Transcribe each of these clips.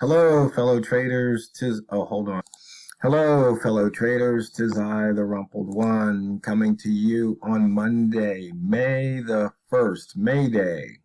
Hello, fellow traders. Tis oh, hold on. Hello, fellow traders. Tis I, the Rumpled One, coming to you on Monday, May the first, May Day,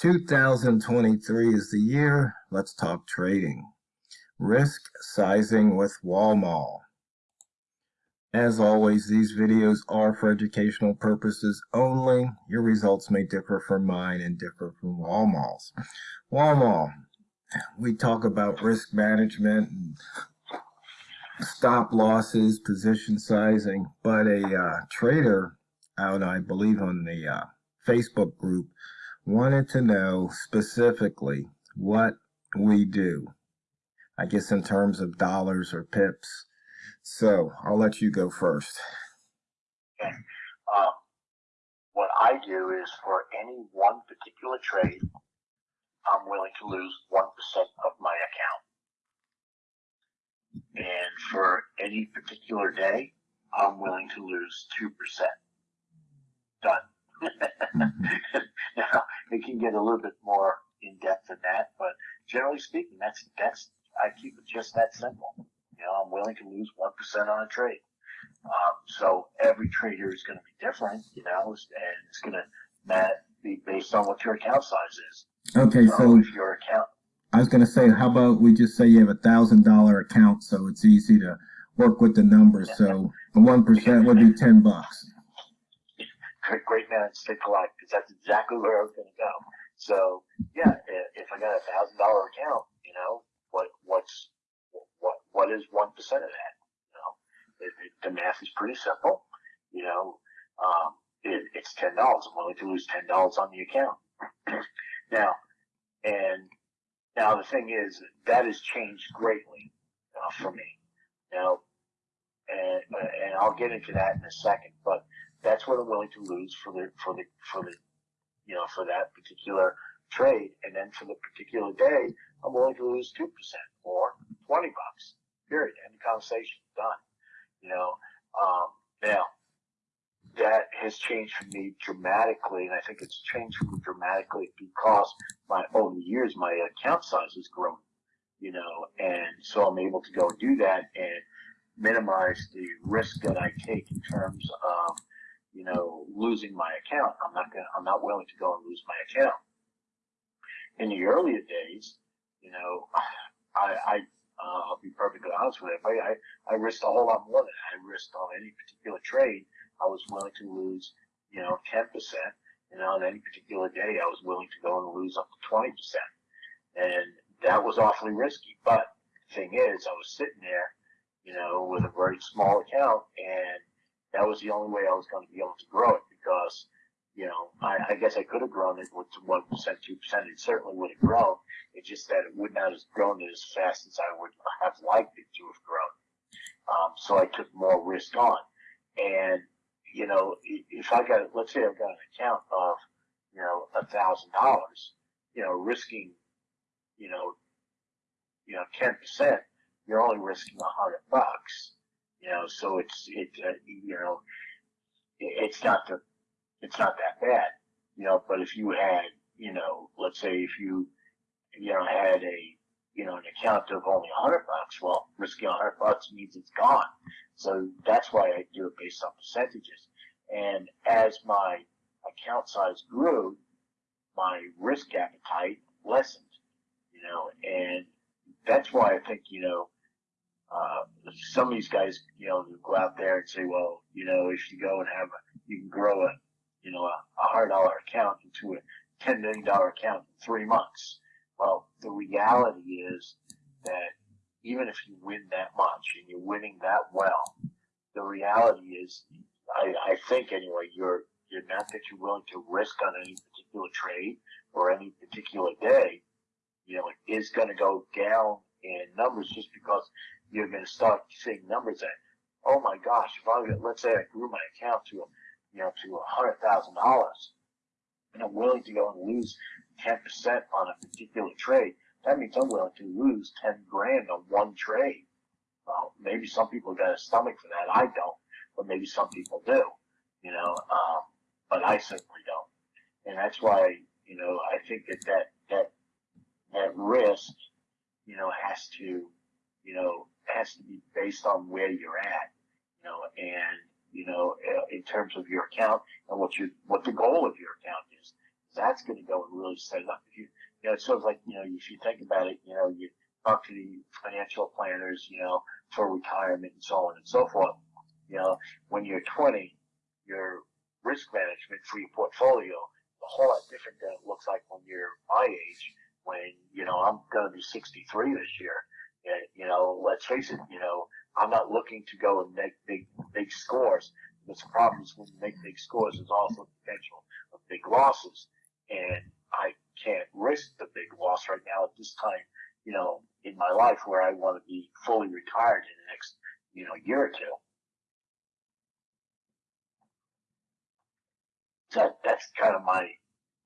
2023 is the year. Let's talk trading. Risk sizing with Walmall. As always, these videos are for educational purposes only. Your results may differ from mine and differ from Walmall's. Walmall we talk about risk management and stop losses, position sizing, but a uh, trader out, I believe, on the uh, Facebook group wanted to know specifically what we do. I guess in terms of dollars or pips. So I'll let you go first. Okay. Um, what I do is for any one particular trade, I'm willing to lose 1% of my account. And for any particular day, I'm willing to lose 2%. Done. now, it can get a little bit more in depth than that, but generally speaking, that's, that's, I keep it just that simple. You know, I'm willing to lose 1% on a trade. Um, so every trader is going to be different, you know, and it's going to be based on what your account size is. Okay, so your account. I was going to say, how about we just say you have a thousand dollar account, so it's easy to work with the numbers. So the one percent would be ten bucks. Great, great man, stick alike, because that's exactly where I was going to go. So yeah, if I got a thousand dollar account, you know, what what's what what is one percent of that? You know, it, it, the math is pretty simple. You know, um, it, it's ten dollars. I'm willing to lose ten dollars on the account. Now, and now the thing is that has changed greatly uh, for me. Now, and and I'll get into that in a second, but that's what I'm willing to lose for the for the for the you know for that particular trade, and then for the particular day, I'm willing to lose two percent or twenty bucks. Period. End conversation. Done. You know. Um, now, that has changed for me dramatically, and I think it's changed for me dramatically because my over the years my account size has grown, you know, and so I'm able to go and do that and minimize the risk that I take in terms of, you know, losing my account. I'm not gonna, I'm not willing to go and lose my account. In the earlier days, you know, I, I uh, I'll be perfectly honest with you, I, I risked a whole lot more than. I risked on any particular trade I was willing to lose, you know, 10%. You know, on any particular day, I was willing to go and lose up to 20%. And that was awfully risky. But the thing is, I was sitting there, you know, with a very small account, and that was the only way I was going to be able to grow it because, you know, I, I guess I could have grown it with 1%, 2%. It certainly would have grown. It's just that it would not have grown as fast as I would have liked it to have grown. Um, so I took more risk on. And you know, if I got, let's say I've got an account of, you know, a thousand dollars, you know, risking, you know, you know, 10%, you're only risking a hundred bucks, you know, so it's, it, uh, you know, it's not the, it's not that bad, you know, but if you had, you know, let's say if you, you know, had a, you know, an account of only a hundred bucks, well, risking a hundred bucks means it's gone. So that's why I do it based on percentages. And as my account size grew, my risk appetite lessened, you know, and that's why I think, you know, uh, some of these guys, you know, go out there and say, well, you know, if you go and have a, you can grow a, you know, a, a hundred dollar account into a $10 million account in three months. Well, the reality is that even if you win that much and you're winning that well, the reality is, I, I think anyway, you're, you're not that you're willing to risk on any particular trade or any particular day, you know, it is going to go down in numbers just because you're going to start seeing numbers that, oh my gosh, if I, let's say I grew my account to, you know, to a hundred thousand dollars and I'm willing to go and lose 10% on a particular trade, that means I'm willing to lose 10 grand on one trade. Well, maybe some people got a stomach for that. I don't, but maybe some people do, you know, um, but I certainly don't. And that's why, you know, I think that that, that, that risk, you know, has to, you know, has to be based on where you're at, you know, and, you know, in terms of your account and what you, what the goal of your account is. That's going to go and really set it up. If you, you know, it's sort of like, you know, if you think about it, you know, you talk to the financial planners, you know, for retirement and so on and so forth. You know, when you're 20, your risk management for your portfolio a whole lot different than it looks like when you're my age. When you know I'm going to be 63 this year. And, you know, let's face it. You know, I'm not looking to go and make big big scores. Because the problem is when you make big scores, there's also potential of big losses, and I can't risk the big loss right now at this time. You know, in my life where I want to be fully retired in the next you know year or two. that that's kind of my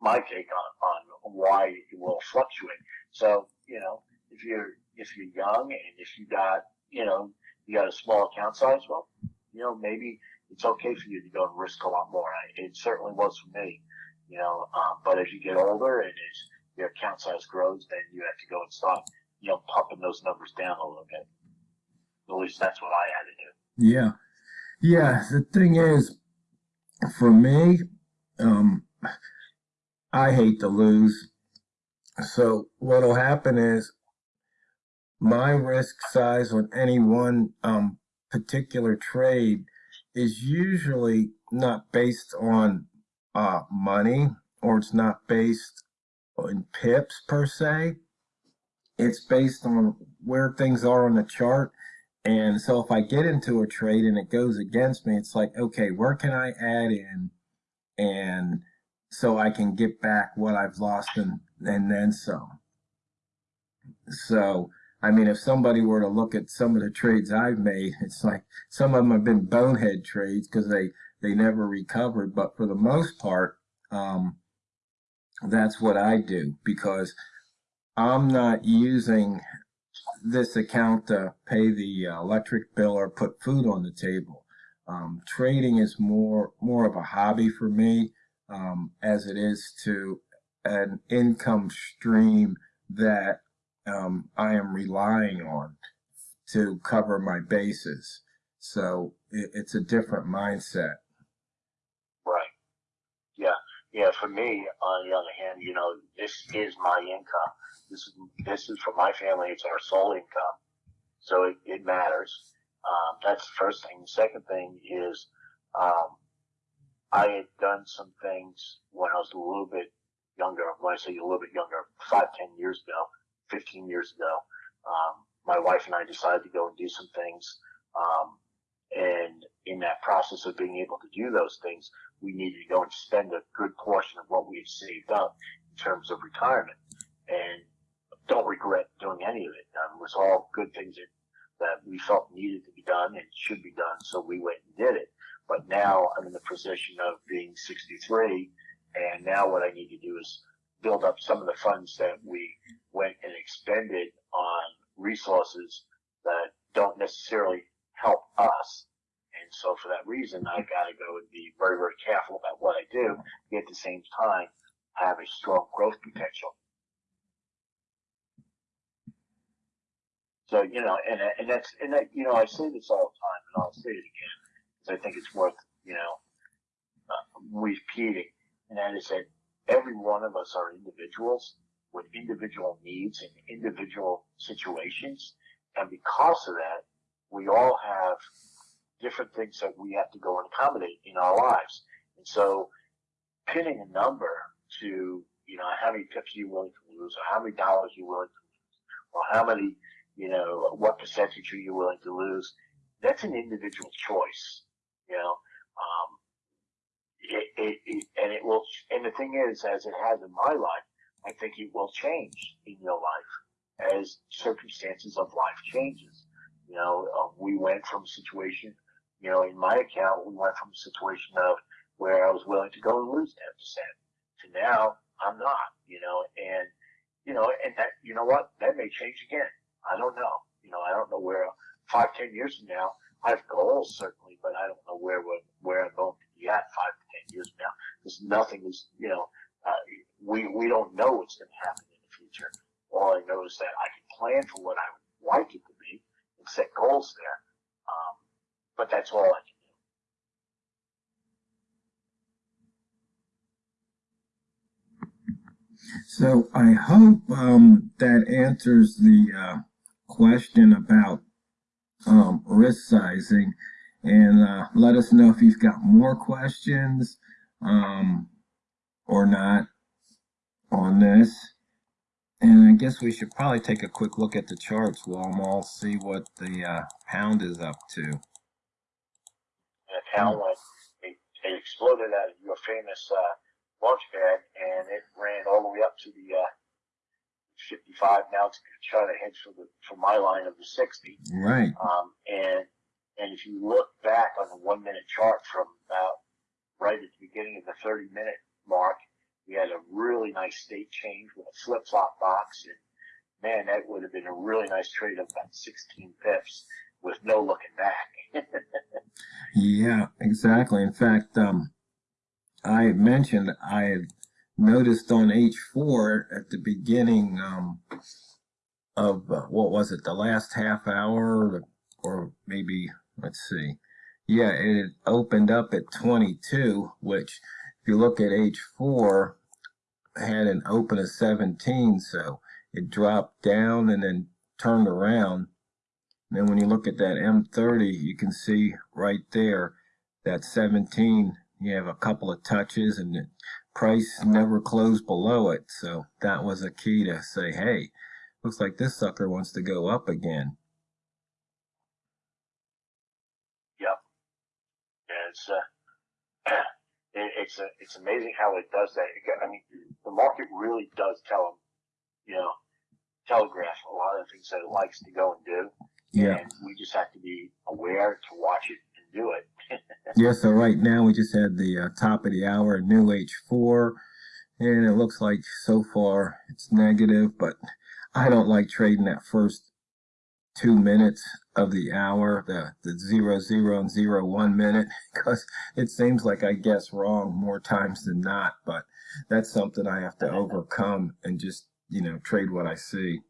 my take on on why it will fluctuate. So you know, if you're if you're young and if you got you know you got a small account size, well, you know maybe it's okay for you to go and risk a lot more. It certainly was for me, you know. Um, but as you get older and as your account size grows, then you have to go and start you know pumping those numbers down a little bit. At least that's what I had to do. Yeah, yeah. The thing is, for me, um, I hate to lose. So what'll happen is my risk size on any one um, particular trade is usually not based on uh, money or it's not based on pips per se. It's based on where things are on the chart. And so if I get into a trade and it goes against me, it's like, okay, where can I add in and so I can get back what I've lost and, and then some. So, I mean, if somebody were to look at some of the trades I've made, it's like some of them have been bonehead trades because they, they never recovered. But for the most part, um, that's what I do because I'm not using this account to pay the electric bill or put food on the table. Um, trading is more more of a hobby for me um, as it is to an income stream that um, I am relying on to cover my bases. So it, it's a different mindset. Yeah. For me, on the other hand, you know, this is my income. This is this is for my family. It's our sole income, so it, it matters. Um, that's the first thing. The second thing is, um, I had done some things when I was a little bit younger. When I say a little bit younger, five, ten years ago, fifteen years ago, um, my wife and I decided to go and do some things. Um, and in that process of being able to do those things, we needed to go and spend a good portion of what we had saved up in terms of retirement. And don't regret doing any of it. Um, it was all good things that that we felt needed to be done and should be done, so we went and did it. But now I'm in the position of being 63, and now what I need to do is build up some of the funds that we went and expended on resources that don't necessarily help us. And so for that reason, I got to go and be very, very careful about what I do, yet at the same time I have a strong growth potential. So you know, and and that's and that you know, I say this all the time, and I'll say it again because I think it's worth you know uh, repeating, and that is that every one of us are individuals with individual needs and individual situations, and because of that, we all have different things that we have to go and accommodate in our lives, and so pinning a number to you know how many pips are you willing to lose, or how many dollars are you're willing to lose, or how many you know, what percentage are you willing to lose? That's an individual choice, you know. Um, it, it, it, and it will, and the thing is, as it has in my life, I think it will change in your life as circumstances of life changes. You know, uh, we went from a situation, you know, in my account, we went from a situation of where I was willing to go and lose 10% to now I'm not, you know, and, you know, and that, you know what, that may change again. I don't know. You know, I don't know where five, ten years from now. I have goals certainly, but I don't know where where I'm going to be at five to ten years from now. Because nothing is, you know, uh, we we don't know what's going to happen in the future. All I know is that I can plan for what I would like it to be and set goals there. But that's all I can So I hope um, that answers the uh, question about um, risk sizing. And uh, let us know if you've got more questions um, or not on this. And I guess we should probably take a quick look at the charts, Walmall, see what the uh, pound is up to. And the town went, it, it exploded out of your famous uh, launch pad, and it ran all the way up to the uh, 55. Now it's trying to head for the for my line of the 60. Right. Um, and and if you look back on the one minute chart from about right at the beginning of the 30 minute mark, we had a really nice state change with a flip flop box, and man, that would have been a really nice trade of about 16 pips with no looking back. Yeah, exactly. In fact, um, I mentioned I had noticed on H4 at the beginning um, of uh, what was it, the last half hour, or maybe let's see, yeah, it opened up at 22, which if you look at H4 had an open of 17, so it dropped down and then turned around. Then when you look at that M30, you can see right there that 17 you have a couple of touches and the price never closed below it. So that was a key to say, hey, looks like this sucker wants to go up again. Yep. Yeah, it's uh, it, it's uh, it's amazing how it does that. I mean, the market really does tell them, you know, telegraph a lot of things that it likes to go and do. Yeah. And we just have to be aware to watch it and do it. Yeah, so right now we just had the uh, top of the hour, new H4, and it looks like so far it's negative, but I don't like trading that first two minutes of the hour, the, the zero, zero, and zero, one minute, because it seems like I guess wrong more times than not, but that's something I have to overcome and just, you know, trade what I see.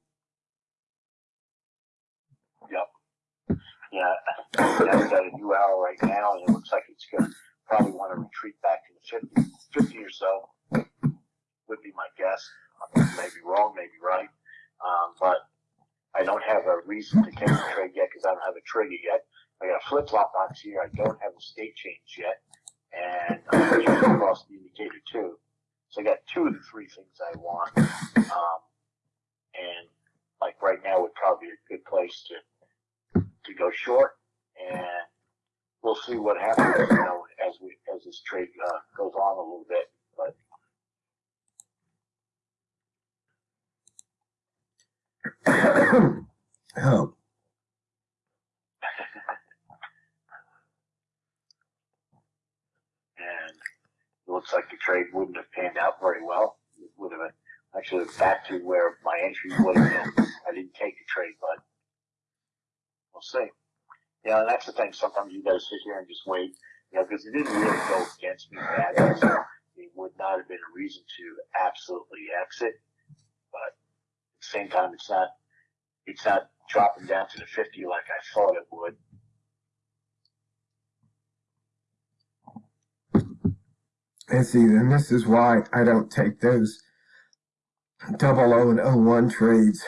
Yeah, that's at a new hour right now, and it looks like it's going to probably want to retreat back to the 50, 50 or so, would be my guess. Maybe wrong, maybe right. Um, but I don't have a reason to take the trade yet because I don't have a trigger yet. I got a flip flop box here. I don't have a state change yet, and I'm just across the indicator too. So I got two of the three things I want. Um, and like right now would probably be a good place to to go short, and we'll see what happens. You know, as we as this trade uh, goes on a little bit, but. oh, and it looks like the trade wouldn't have panned out very well. It would have been actually back to where my entry would have been. I didn't take the trade, but we'll see. Yeah, and that's the thing. Sometimes you gotta sit here and just wait, you know, because it didn't really go against me badly. So it would not have been a reason to absolutely exit. But at the same time, it's not, it's not dropping down to the 50 like I thought it would. and see, and this is why I don't take those double O and O one trades.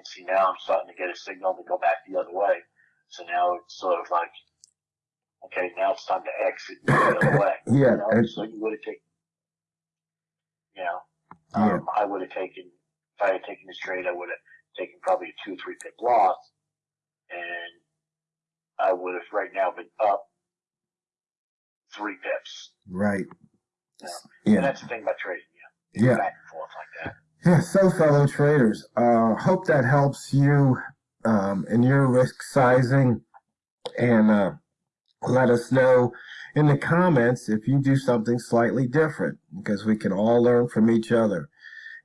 And see, now I'm starting to get a signal to go back the other way. So now it's sort of like, okay, now it's time to exit the other way. Yeah, You know, so you would have taken, you know, Yeah. um, I would have taken, if I had taken this trade, I would have taken probably a two, three pip loss. And I would have right now been up three pips. Right. Yeah. Yeah. And that's the thing about trading, yeah. Yeah. Back and forth like that. Yeah, so fellow traders, uh, hope that helps you um, in your risk sizing and uh, let us know in the comments if you do something slightly different because we can all learn from each other.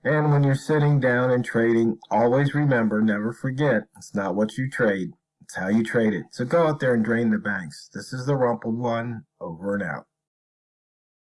And when you're sitting down and trading, always remember, never forget, it's not what you trade, it's how you trade it. So go out there and drain the banks. This is the Rumpled One, over and out.